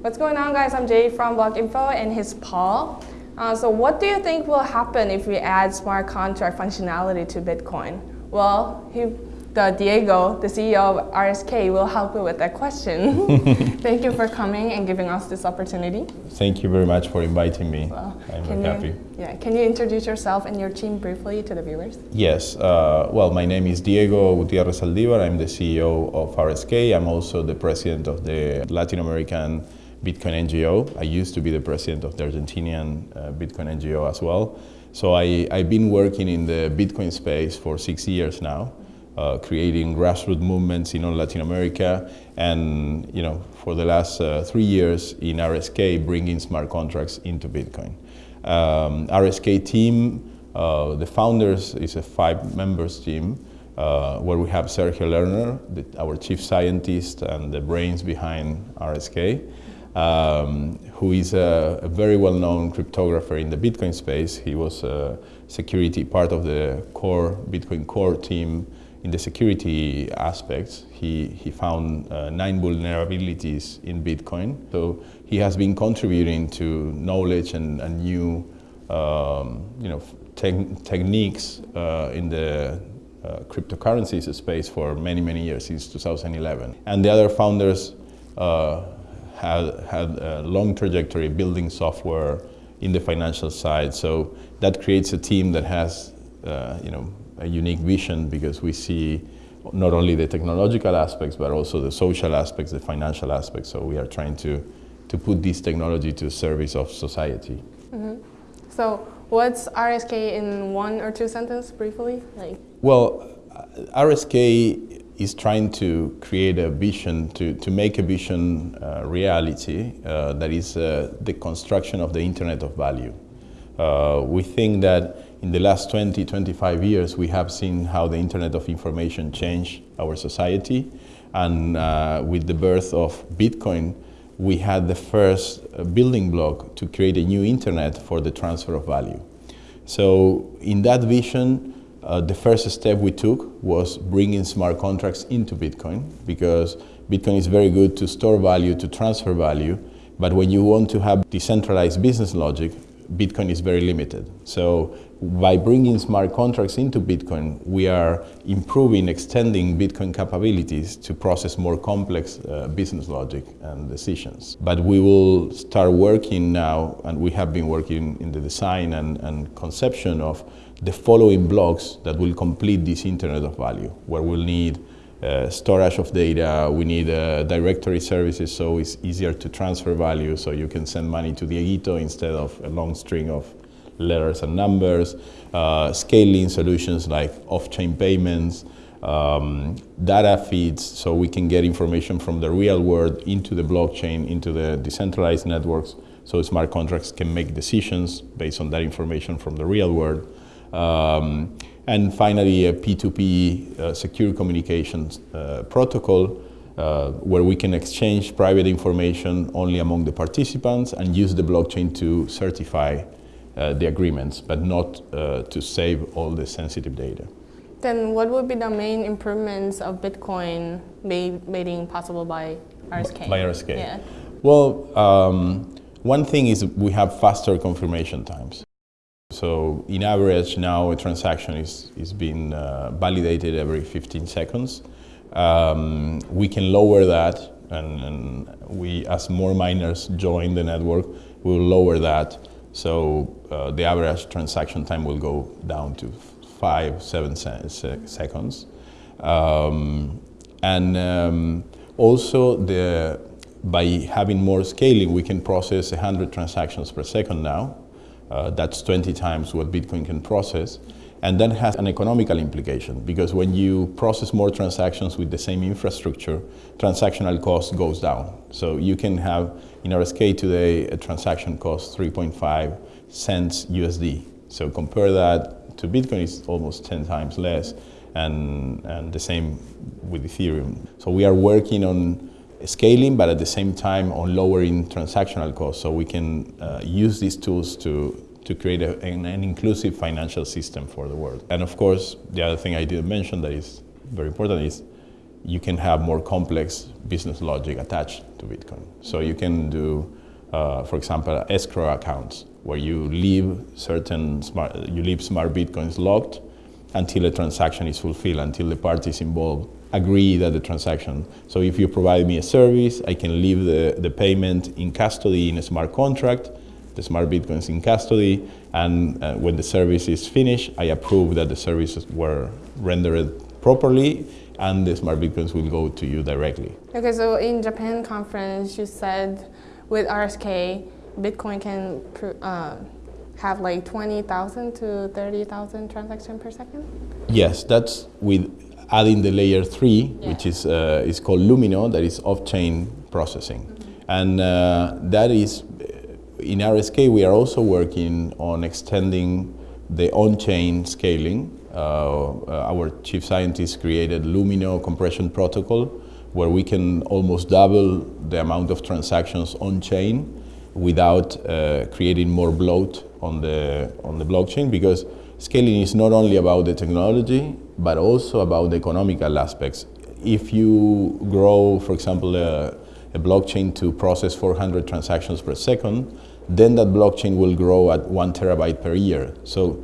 What's going on guys? I'm Jay from Block Info and he's Paul. Uh, so what do you think will happen if we add smart contract functionality to Bitcoin? Well, he the Diego, the CEO of RSK, will help you with that question. Thank you for coming and giving us this opportunity. Thank you very much for inviting me. Well, I'm very you, happy. Yeah, can you introduce yourself and your team briefly to the viewers? Yes, uh, well, my name is Diego Gutierrez Zaldivar. I'm the CEO of RSK. I'm also the president of the Latin American Bitcoin NGO. I used to be the president of the Argentinian uh, Bitcoin NGO as well. So I, I've been working in the Bitcoin space for six years now uh, creating grassroots movements in all Latin America, and you know, for the last uh, three years in RSK, bringing smart contracts into Bitcoin. Um, RSK team, uh, the founders is a five members team, uh, where we have Sergio Lerner, the, our chief scientist and the brains behind RSK, um, who is a, a very well-known cryptographer in the Bitcoin space. He was a security part of the core Bitcoin core team in the security aspects, he, he found uh, nine vulnerabilities in Bitcoin. So he has been contributing to knowledge and, and new um, you know, te techniques uh, in the uh, cryptocurrencies space for many, many years, since 2011. And the other founders uh, had, had a long trajectory building software in the financial side. So that creates a team that has uh, you know, a unique vision because we see not only the technological aspects, but also the social aspects, the financial aspects. So we are trying to, to put this technology to service of society. Mm -hmm. So what's RSK in one or two sentences briefly? Like Well, RSK is trying to create a vision, to, to make a vision uh, reality uh, that is uh, the construction of the Internet of Value. Uh, we think that in the last 20, 25 years, we have seen how the Internet of Information changed our society. And uh, with the birth of Bitcoin, we had the first uh, building block to create a new Internet for the transfer of value. So in that vision, uh, the first step we took was bringing smart contracts into Bitcoin because Bitcoin is very good to store value, to transfer value, but when you want to have decentralized business logic, Bitcoin is very limited. So by bringing smart contracts into Bitcoin, we are improving, extending Bitcoin capabilities to process more complex uh, business logic and decisions. But we will start working now, and we have been working in the design and, and conception of the following blocks that will complete this Internet of Value, where we'll need uh, storage of data, we need uh, directory services so it's easier to transfer value so you can send money to the Dieguito instead of a long string of letters and numbers, uh, scaling solutions like off-chain payments, um, data feeds so we can get information from the real world into the blockchain, into the decentralized networks so smart contracts can make decisions based on that information from the real world. Um, and finally, a P2P uh, secure communications uh, protocol uh, where we can exchange private information only among the participants and use the blockchain to certify uh, the agreements, but not uh, to save all the sensitive data. Then what would be the main improvements of Bitcoin made, made possible by RSK? By RSK? Yeah. Well, um, one thing is we have faster confirmation times. So in average now a transaction is, is being uh, validated every 15 seconds. Um, we can lower that and, and, we, as more miners join the network, we will lower that. So uh, the average transaction time will go down to five, seven se se seconds. Um, and um, also the, by having more scaling, we can process 100 transactions per second now. Uh, that's 20 times what Bitcoin can process. And that has an economical implication because when you process more transactions with the same infrastructure, transactional cost goes down. So you can have, in RSK today, a transaction cost 3.5 cents USD. So compare that to Bitcoin, it's almost 10 times less. And, and the same with Ethereum. So we are working on scaling, but at the same time on lowering transactional costs so we can uh, use these tools to, to create a, an, an, inclusive financial system for the world. And of course, the other thing I didn't mention that is very important is you can have more complex business logic attached to Bitcoin. So you can do, uh, for example, escrow accounts where you leave certain smart, you leave smart Bitcoins locked until a transaction is fulfilled, until the parties involved agree that the transaction. So if you provide me a service, I can leave the, the payment in custody in a smart contract, the smart Bitcoins in custody, and uh, when the service is finished, I approve that the services were rendered properly and the smart Bitcoins will go to you directly. Okay, so in Japan conference, you said with RSK, Bitcoin can uh, have like 20,000 to 30,000 transactions per second? Yes, that's with adding the layer three, yeah. which is, uh, is called Lumino, that is off-chain processing. Mm -hmm. And uh, that is, in RSK, we are also working on extending the on-chain scaling. Uh, uh, our chief scientist created Lumino compression protocol, where we can almost double the amount of transactions on-chain without uh, creating more bloat on the, on the blockchain because scaling is not only about the technology, but also about the economical aspects. If you grow, for example, a, a blockchain to process 400 transactions per second, then that blockchain will grow at one terabyte per year. So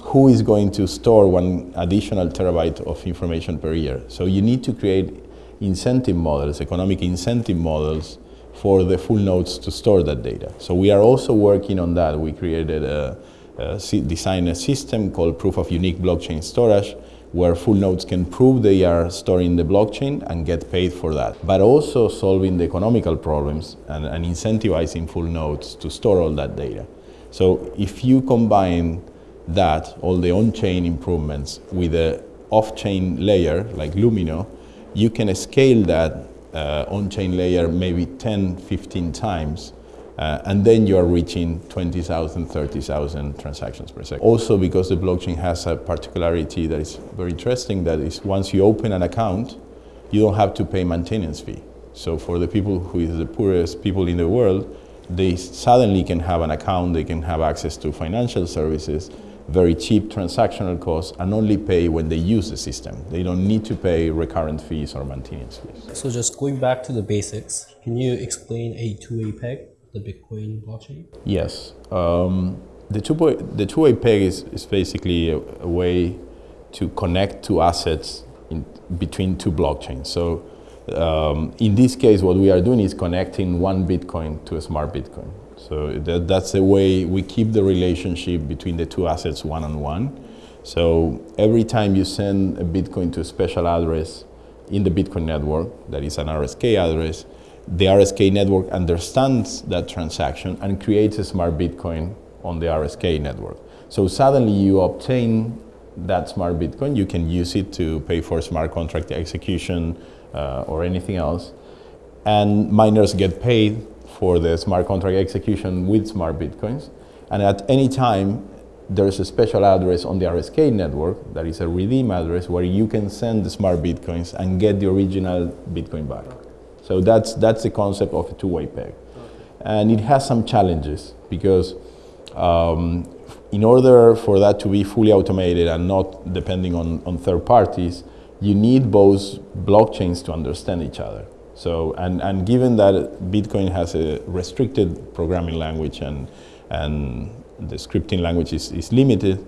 who is going to store one additional terabyte of information per year? So you need to create incentive models, economic incentive models for the full nodes to store that data. So we are also working on that. We created a, a designed a system called proof of unique blockchain storage where full nodes can prove they are storing the blockchain and get paid for that. But also solving the economical problems and, and incentivizing full nodes to store all that data. So if you combine that, all the on-chain improvements with the off-chain layer like Lumino, you can scale that uh, on-chain layer maybe 10, 15 times, uh, and then you are reaching 20,000, 30,000 transactions per second. Also because the blockchain has a particularity that is very interesting, that is once you open an account, you don't have to pay maintenance fee. So for the people who is the poorest people in the world, they suddenly can have an account, they can have access to financial services, very cheap transactional costs and only pay when they use the system. They don't need to pay recurrent fees or maintenance fees. So just going back to the basics, can you explain a two-way peg, the Bitcoin blockchain? Yes. Um, the two-way the two-way peg is, is basically a, a, way to connect two assets in between two blockchains. So um, in this case, what we are doing is connecting one Bitcoin to a smart Bitcoin. So that, that's the way we keep the relationship between the two assets one-on-one. -on -one. So every time you send a Bitcoin to a special address in the Bitcoin network, that is an RSK address, the RSK network understands that transaction and creates a smart Bitcoin on the RSK network. So suddenly you obtain that smart Bitcoin, you can use it to pay for smart contract execution uh, or anything else. And miners get paid for the smart contract execution with smart bitcoins. And at any time, there's a special address on the RSK network that is a redeem address where you can send the smart bitcoins and get the original bitcoin back. So that's, that's the concept of a two-way peg. And it has some challenges because um, in order for that to be fully automated and not depending on, on third parties, you need both blockchains to understand each other. So, and, and given that Bitcoin has a restricted programming language and, and the scripting language is, is limited,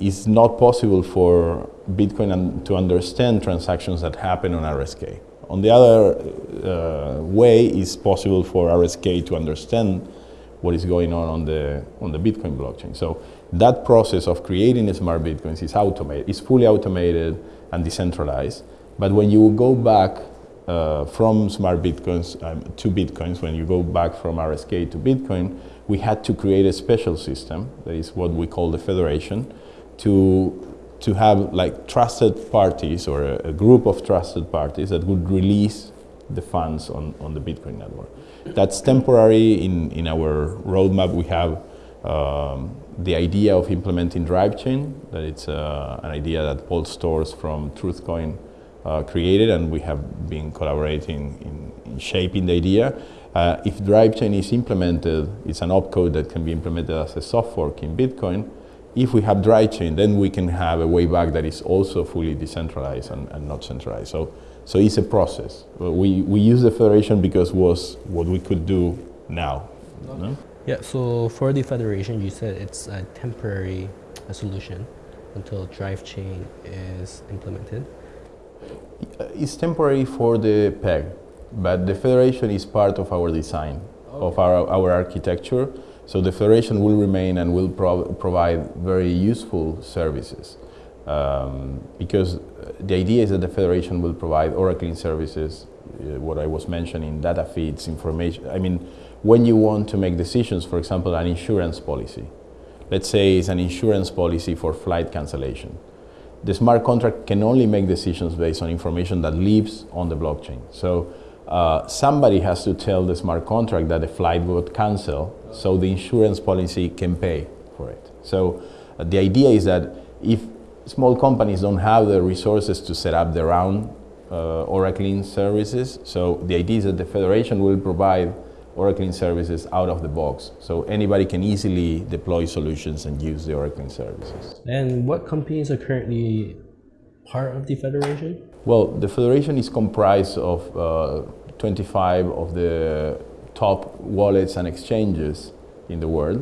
it's not possible for Bitcoin to understand transactions that happen on RSK. On the other way, is possible for RSK to understand what is going on on the, on the Bitcoin blockchain. So that process of creating smart Bitcoins is automated, it's fully automated and decentralized. But when you go back uh, from smart bitcoins um, to bitcoins, when you go back from RSK to Bitcoin, we had to create a special system, that is what we call the federation, to to have like trusted parties or a, a, group of trusted parties that would release the funds on, on the Bitcoin network. That's temporary. In, in our roadmap, we have um, the idea of implementing drive chain, that it's uh, an idea that Paul Sztorc from Truthcoin uh, created and we have been collaborating in, in shaping the idea. Uh, if DriveChain is implemented, it's an opcode that can be implemented as a soft fork in Bitcoin. If we have DriveChain, then we can have a way back that is also fully decentralized and, and not centralized. So, So it's a process. We, we use the federation because was what we could do now. no? Yeah, so for the federation, you said it's a temporary uh, solution until drive chain is implemented. It's temporary for the PEG, but the federation is part of our design, of our, our architecture. So the federation will remain and will prov- provide very useful services. Um, because the idea is that the federation will provide oracling services, uh, what I was mentioning, data feeds, information. I mean, when you want to make decisions, for example, an insurance policy, let's say it's an insurance policy for flight cancellation. The smart contract can only make decisions based on information that lives on the blockchain. So uh, somebody has to tell the smart contract that the flight got canceled so the insurance policy can pay for it. So uh, the idea is that if small companies don't have the resources to set up their own uh, oracling services, so the idea is that the federation will provide oracling services out of the box. So anybody can easily deploy solutions and use the oracling services. And what companies are currently part of the federation? Well, the federation is comprised of uh, 25 of the top wallets and exchanges in the world.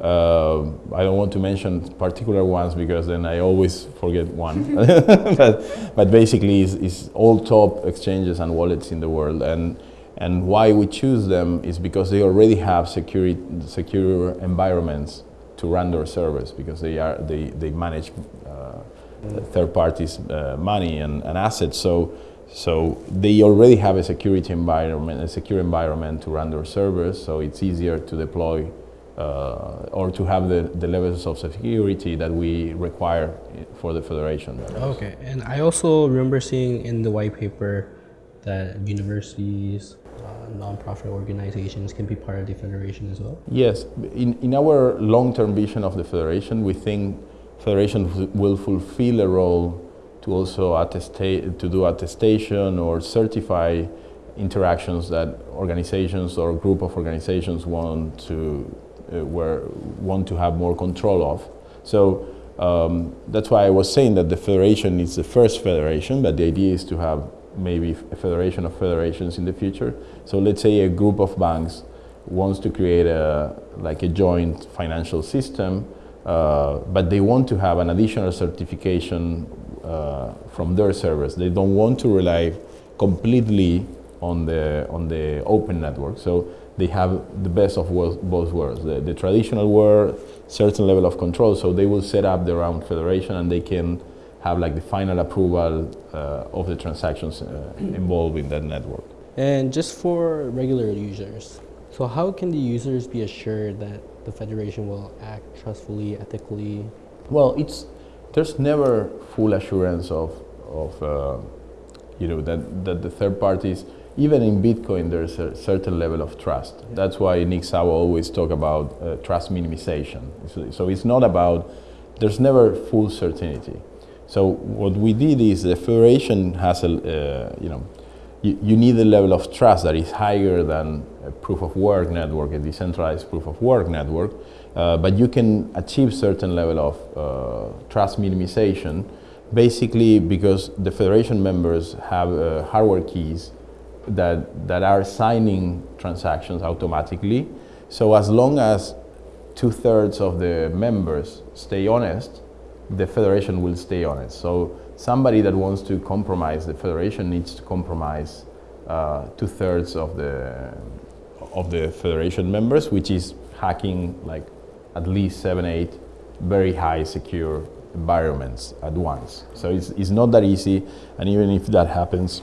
Uh, I don't want to mention particular ones because then I always forget one. but, but basically, it's, it's all top exchanges and wallets in the world. And, and why we choose them is because they already have security, secure environments to run their service because they, are, they, they manage uh, third parties' uh, money and, and assets. So, so they already have a security environment, a secure environment to run their servers. So it's easier to deploy uh, or to have the, the levels of security that we require for the federation. Okay, and I also remember seeing in the white paper that universities, uh, nonprofit organizations can be part of the federation as well. Yes, in, in our long-term vision of the federation, we think federation will fulfill a role to also attestate, to do attestation or certify interactions that organizations or group of organizations want to uh, where want to have more control of. So um, that's why I was saying that the federation is the first federation, but the idea is to have maybe a federation of federations in the future. So let's say a group of banks wants to create a like a joint financial system, uh, but they want to have an additional certification uh, from their servers. They don't want to rely completely on the on the open network. So they have the best of both worlds. The, the, traditional world, certain level of control, so they will set up their own federation and they can have like the final approval uh, of the transactions uh, involved in that network. And just for regular users, so how can the users be assured that the federation will act trustfully, ethically? Well, it's there's never full assurance of of uh, you know that that the third parties even in Bitcoin, there's a certain level of trust. That's why Nick Szabo always talk about uh, trust minimization. So, so, it's not about, there's never full certainty. So what we did is the federation has a, uh, you know, you, you, need a level of trust that is higher than a proof of work network, a decentralized proof of work network, uh, but you can achieve certain level of uh, trust minimization basically because the federation members have uh, hardware keys that, that are signing transactions automatically. So as long as two-thirds of the members stay honest, the federation will stay honest. So somebody that wants to compromise the federation needs to compromise uh, two-thirds of the, of the federation members, which is hacking like at least seven, eight very high secure environments at once. So it's, it's not that easy, and even if that happens,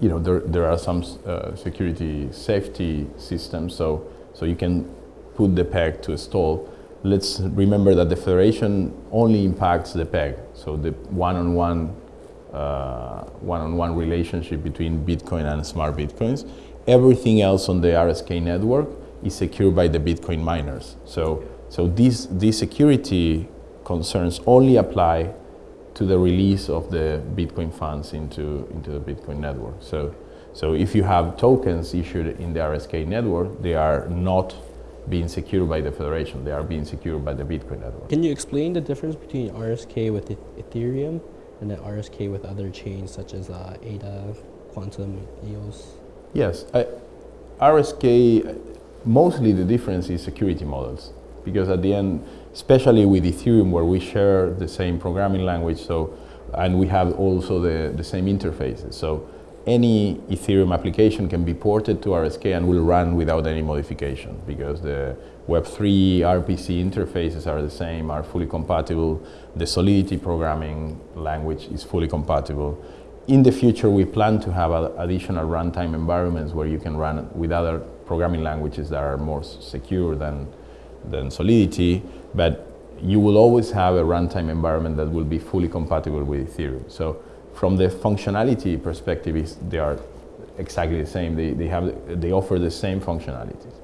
you know, there, there are some uh, security safety systems, so, so you can put the peg to a stall. Let's remember that the federation only impacts the peg, so the one-on-one uh, one-on-one relationship between Bitcoin and smart Bitcoins. Everything else on the RSK network is secured by the Bitcoin miners. So, so these, these security concerns only apply to the release of the Bitcoin funds into, into the Bitcoin network. So, so if you have tokens issued in the RSK network, they are not being secured by the federation. They are being secured by the Bitcoin network. Can you explain the difference between RSK with Ethereum and then RSK with other chains such as uh, ADA, Qtum, EOS? Yes, I, RSK, mostly the difference is security models because at the end, especially with Ethereum where we share the same programming language, so and we have also the, the same interfaces. So any Ethereum application can be ported to RSK and will run without any modification because the Web3 RPC interfaces are the same, are fully compatible. The Solidity programming language is fully compatible. In the future, we plan to have additional runtime environments where you can run with other programming languages that are more secure than, than Solidity, but you will always have a runtime environment that will be fully compatible with Ethereum. So from the functionality perspective, they are exactly the same. They, they, have, they offer the same functionalities.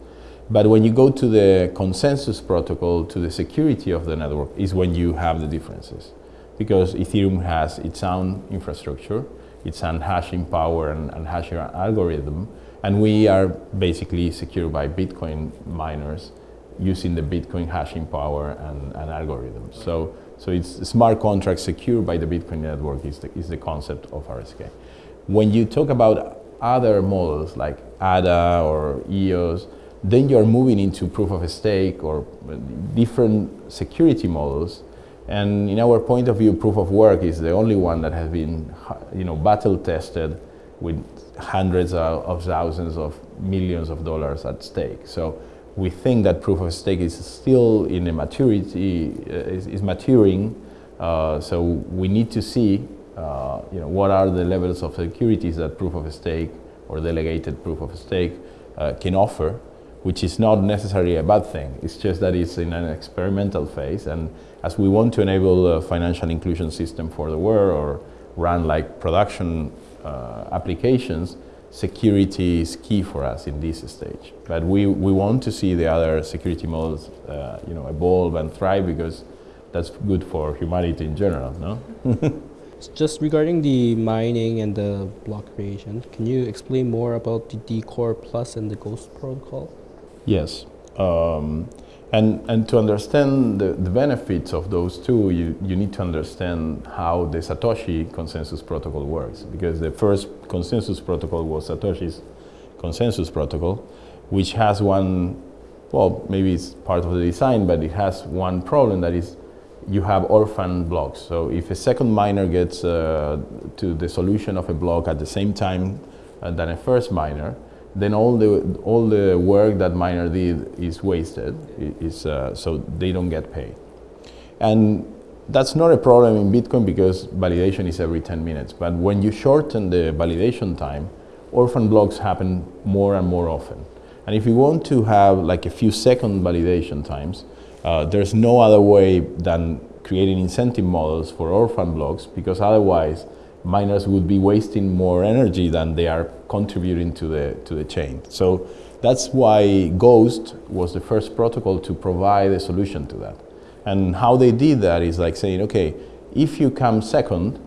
But when you go to the consensus protocol, to the security of the network, is when you have the differences. Because Ethereum has its own infrastructure, its own hashing power and, and hashing algorithm, and we are basically secured by Bitcoin miners using the Bitcoin hashing power and, and algorithms. So, so it's smart contract secured by the Bitcoin network is the, is the concept of RSK. When you talk about other models like ADA or EOS, then you're moving into proof of stake or different security models. And in our point of view, proof of work is the only one that has been, you know, battle tested with hundreds of thousands of millions of dollars at stake. So we think that proof of stake is still in a maturity, uh, is, is, maturing. Uh, so we need to see, uh, you know, what are the levels of securities that proof of stake or delegated proof of stake uh, can offer, which is not necessarily a bad thing. It's just that it's in an experimental phase. And as we want to enable a financial inclusion system for the world or run like production uh, applications, security is key for us in this stage. But we, we want to see the other security models uh, you know, evolve and thrive because that's good for humanity in general, no? Just regarding the mining and the block creation, can you explain more about the DECOR Plus and the Ghost protocol? Yes. Um, and, and to understand the, the benefits of those two, you, you need to understand how the Satoshi consensus protocol works. Because the first consensus protocol was Satoshi's consensus protocol, which has one, well, maybe it's part of the design, but it has one problem that is you have orphan blocks. So if a second miner gets uh, to the solution of a block at the same time uh, than a first miner, then all the all the work that miner did is wasted. Is uh, so they don't get paid, and that's not a problem in Bitcoin because validation is every 10 minutes. But when you shorten the validation time, orphan blocks happen more and more often. And if you want to have like a few second validation times, uh, there's no other way than creating incentive models for orphan blocks because otherwise miners would be wasting more energy than they are contributing to the, to the chain. So that's why Ghost was the first protocol to provide a solution to that. And how they did that is like saying, okay, if you come second,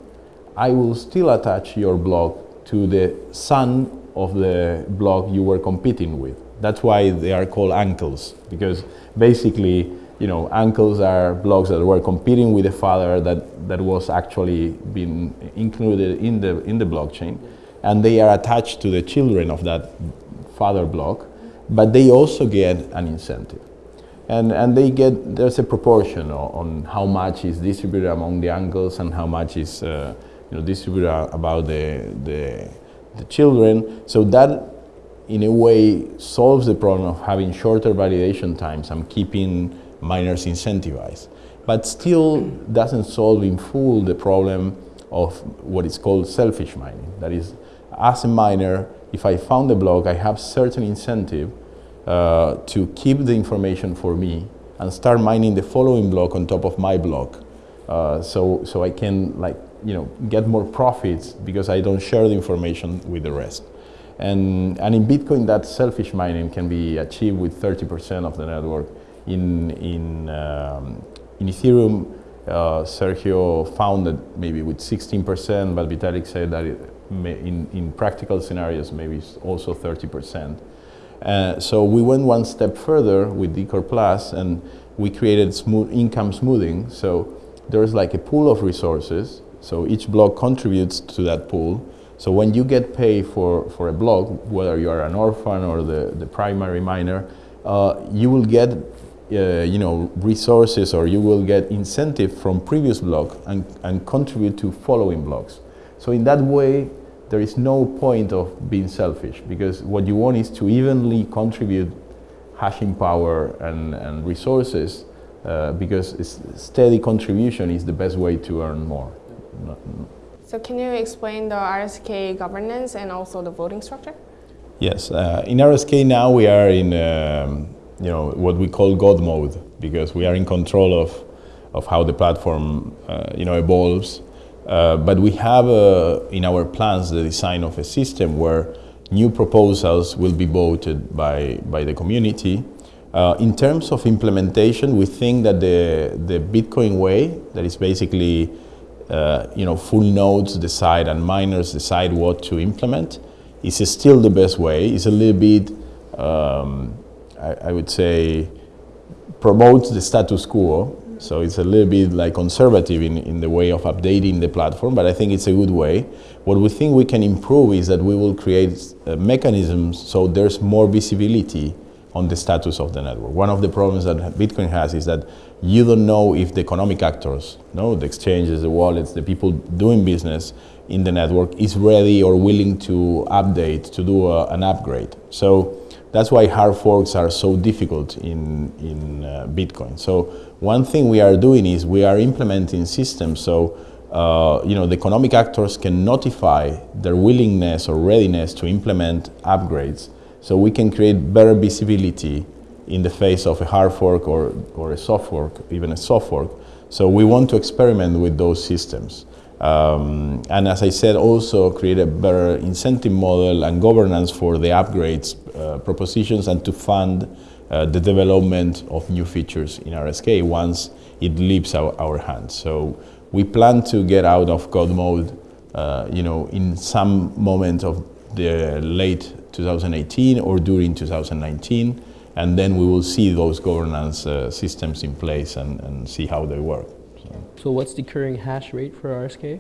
I will still attach your block to the son of the block you were competing with. That's why they are called uncles, because basically you know, uncles are blocks that were competing with the father that, that was actually being included in the, in the blockchain. And they are attached to the children of that father block, but they also get an incentive. And, and they get, there's a proportion on, how much is distributed among the uncles and how much is uh, you know, distributed about the, the, the children. So that in a way solves the problem of having shorter validation times and keeping miners incentivized, but still doesn't solve in full the problem of what is called selfish mining. That is, as a miner, if I found a block, I have certain incentive uh, to keep the information for me and start mining the following block on top of my block. Uh, so, so I can like, you know, get more profits because I don't share the information with the rest. And, and in Bitcoin, that selfish mining can be achieved with 30% of the network in, in, um, in Ethereum, uh, Sergio found that maybe with 16%, but Vitalik said that in, in practical scenarios, maybe it's also 30%. Uh, so we went one step further with DECOR Plus and we created smooth income smoothing. So there's like a pool of resources So each block contributes to that pool. So when you get paid for, for a block, whether you are an orphan or the, the primary miner, uh, you will get uh, you know, resources or you will get incentive from previous block and, and contribute to following blocks. So in that way, there is no point of being selfish because what you want is to evenly contribute hashing power and, and resources uh, because steady contribution is the best way to earn more. So can you explain the RSK governance and also the voting structure? Yes, uh, in RSK now we are in um, you know, what we call God mode because we are in control of, of how the platform, uh, you know, evolves. Uh, but we have uh, in our plans the design of a system where new proposals will be voted by, by the community. Uh, in terms of implementation, we think that the, the Bitcoin way, that is basically, uh, you know, full nodes decide and miners decide what to implement, is still the best way. It's a little bit um, I, I would say, promotes the status quo. So it's a little bit like conservative in, in the way of updating the platform, but I think it's a good way. What we think we can improve is that we will create uh, mechanisms so there's more visibility on the status of the network. One of the problems that Bitcoin has is that you don't know if the economic actors, no, the exchanges, the wallets, the people doing business in the network is ready or willing to update, to do a, an upgrade. So that's why hard forks are so difficult in, in uh, Bitcoin. So one thing we are doing is we are implementing systems so uh, you know, the economic actors can notify their willingness or readiness to implement upgrades so we can create better visibility in the face of a hard fork or, or a soft fork, even a soft fork. So we want to experiment with those systems. Um, and as I said, also create a better incentive model and governance for the upgrades uh, propositions and to fund uh, the development of new features in RSK once it leaves our, our hands. So we plan to get out of God mode, uh, you know, in some moment of the late 2018 or during 2019, and then we will see those governance uh, systems in place and, and see how they work. So what's the current hash rate for RSK?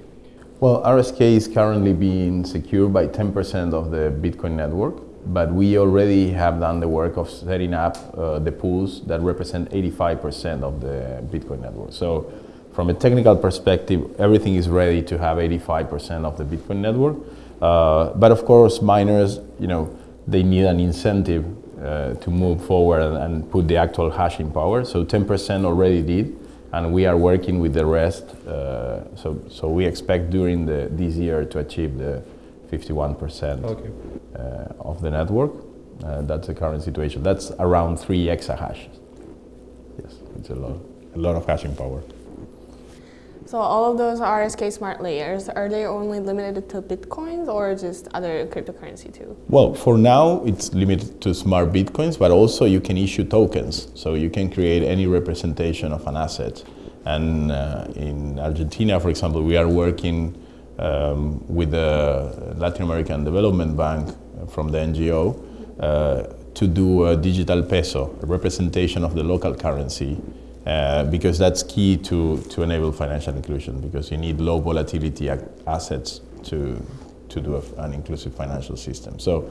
Well, RSK is currently being secured by 10% of the Bitcoin network, but we already have done the work of setting up uh, the pools that represent 85% of the Bitcoin network. So from a technical perspective, everything is ready to have 85% of the Bitcoin network. Uh, but of course, miners, you know, they need an incentive uh, to move forward and, and, put the actual hashing power. So 10% already did and we are working with the rest. Uh, so, so we expect during the, this year to achieve the 51% okay. uh, of the network. Uh, that's the current situation. That's around three exahashes. Yes, it's a lot, a lot of hashing power. So all of those RSK smart layers, are they only limited to Bitcoins or just other cryptocurrency too? Well, for now, it's limited to smart Bitcoins, but also you can issue tokens. So you can create any representation of an asset. And uh, in Argentina, for example, we are working um, with the Latin American Development Bank from the NGO uh, to do a digital peso, a representation of the local currency uh, because that's key to, to enable financial inclusion because you need low volatility assets to, to do a, an inclusive financial system. So,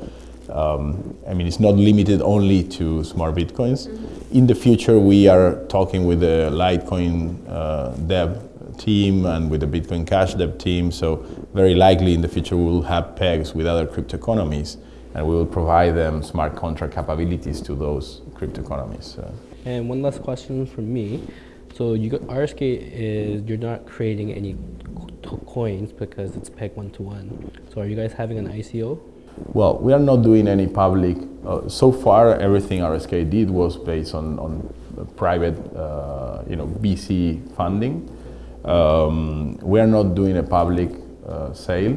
um, I mean, it's not limited only to smart bitcoins. Mm-hmm. In the future, we are talking with the Litecoin uh, dev team and with the Bitcoin Cash dev team. So, very likely in the future, we will have pegs with other crypto economies and we will provide them smart contract capabilities to those crypto economies. And one last question from me. So you got RSK is you're not creating any coins because it's peg one to one. So are you guys having an ICO? Well, we are not doing any public. Uh, so far, everything RSK did was based on, on private, uh, you know, VC funding. Um, we are not doing a public uh, sale.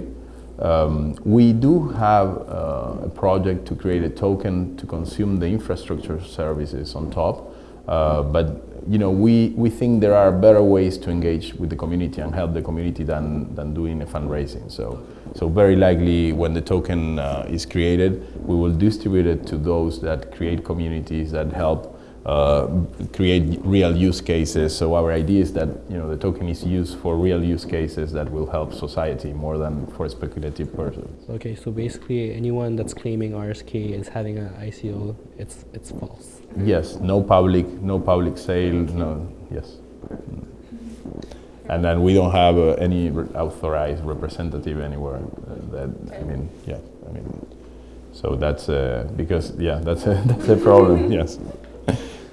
Um, we do have uh, a project to create a token to consume the infrastructure services on top. Uh, but you know, we, we think there are better ways to engage with the community and help the community than, than doing a fundraising. So, so very likely when the token uh, is created, we will distribute it to those that create communities that help uh, create real use cases. So our idea is that you know the token is used for real use cases that will help society more than for speculative purposes. Okay, so basically anyone that's claiming RSK is having an ICO, it's it's false. Yes, no public, no public sale, no, yes. And then we don't have uh, any re- authorized representative anywhere. Uh, that I mean, yeah, I mean, so that's uh, because yeah, that's a, that's a problem. yes,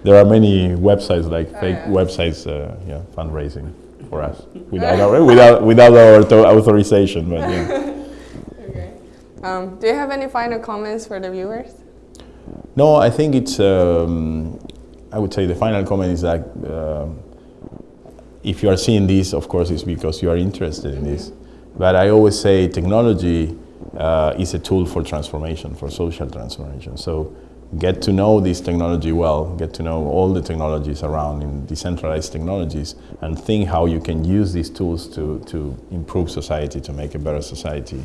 there are many websites like Oh, fake yeah. websites, uh, yeah, fundraising for us without our, without without our authorization. But yeah. Okay. Um, do you have any final comments for the viewers? No, I think it's. Um, I would say the final comment is that um if you are seeing this, of course, it's because you are interested in this. But I always say technology uh, is a tool for transformation, for social transformation. So get to know this technology well, get to know all the technologies around in decentralized technologies, and think how you can use these tools to, to improve society, to make a better society.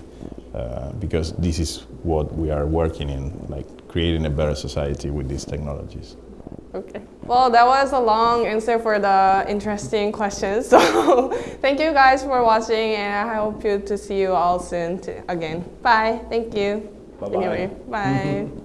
Uh, because this is what we are working in, like creating a better society with these technologies. Okay. Well, that was a long answer for the interesting questions. So thank you guys for watching, and I hope you to see you all soon again. Bye. Thank you. Bye-bye. Anyway, bye.